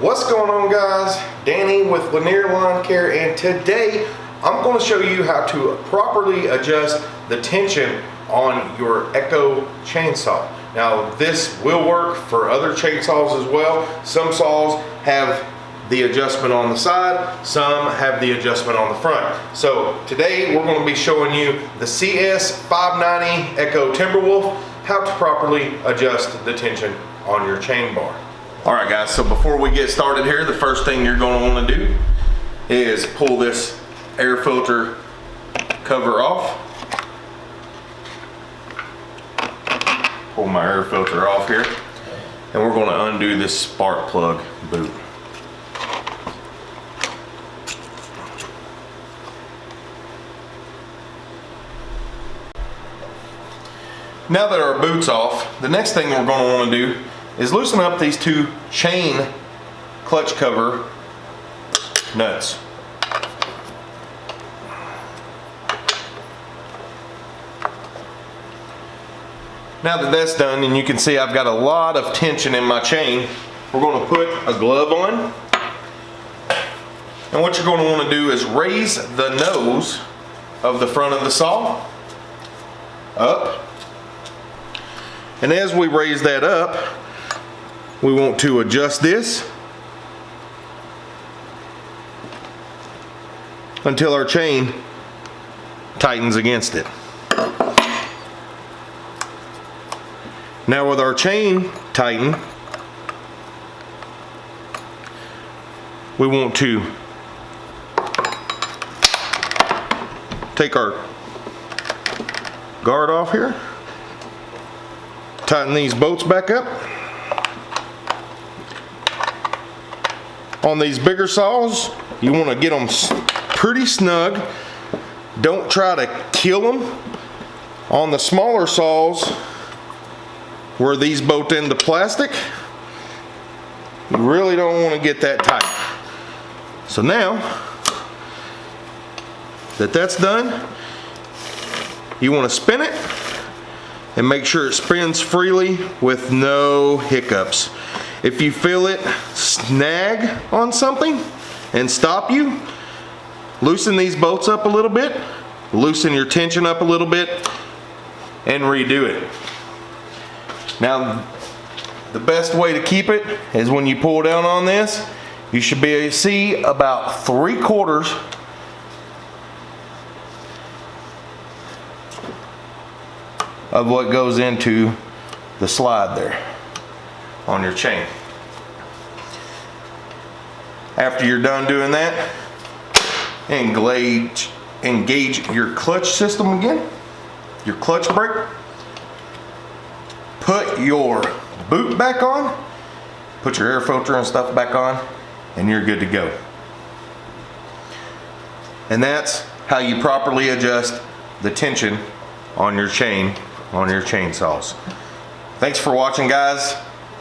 What's going on guys? Danny with Lanier Lawn Care and today I'm going to show you how to properly adjust the tension on your Echo chainsaw. Now this will work for other chainsaws as well. Some saws have the adjustment on the side, some have the adjustment on the front. So today we're going to be showing you the CS590 Echo Timberwolf, how to properly adjust the tension on your chain bar. All right guys, so before we get started here, the first thing you're gonna wanna do is pull this air filter cover off. Pull my air filter off here. And we're gonna undo this spark plug boot. Now that our boot's off, the next thing we're gonna wanna do is loosen up these two chain clutch cover nuts. Now that that's done and you can see I've got a lot of tension in my chain, we're going to put a glove on. And what you're going to want to do is raise the nose of the front of the saw up. And as we raise that up, we want to adjust this until our chain tightens against it. Now with our chain tightened, we want to take our guard off here, tighten these bolts back up, on these bigger saws, you want to get them pretty snug. Don't try to kill them. On the smaller saws, where these bolt into plastic, you really don't want to get that tight. So now that that's done, you want to spin it and make sure it spins freely with no hiccups. If you feel it snag on something and stop you, loosen these bolts up a little bit, loosen your tension up a little bit, and redo it. Now, the best way to keep it is when you pull down on this, you should be able to see about three quarters of what goes into the slide there on your chain. After you're done doing that, engage, engage your clutch system again, your clutch brake. Put your boot back on, put your air filter and stuff back on, and you're good to go. And that's how you properly adjust the tension on your chain, on your chainsaws. Thanks for watching guys.